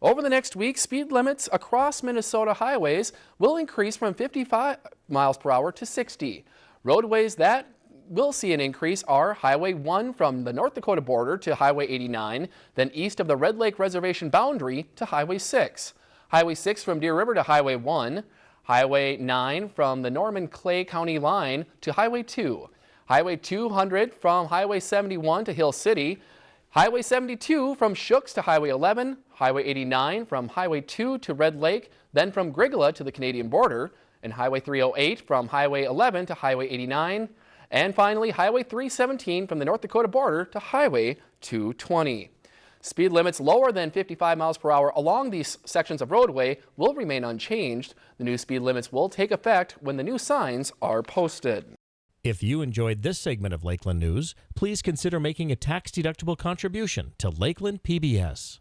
Over the next week, speed limits across Minnesota highways will increase from 55 miles per hour to 60. Roadways that will see an increase are Highway 1 from the North Dakota border to Highway 89, then east of the Red Lake Reservation boundary to Highway 6. Highway 6 from Deer River to Highway 1, Highway 9 from the Norman Clay County line to Highway 2, Highway 200 from Highway 71 to Hill City, Highway 72 from Shooks to Highway 11, Highway 89 from Highway 2 to Red Lake, then from Grygla to the Canadian border, and Highway 308 from Highway 11 to Highway 89, and finally Highway 317 from the North Dakota border to Highway 220. Speed limits lower than 55 miles per hour along these sections of roadway will remain unchanged. The new speed limits will take effect when the new signs are posted. If you enjoyed this segment of Lakeland News, please consider making a tax-deductible contribution to Lakeland PBS.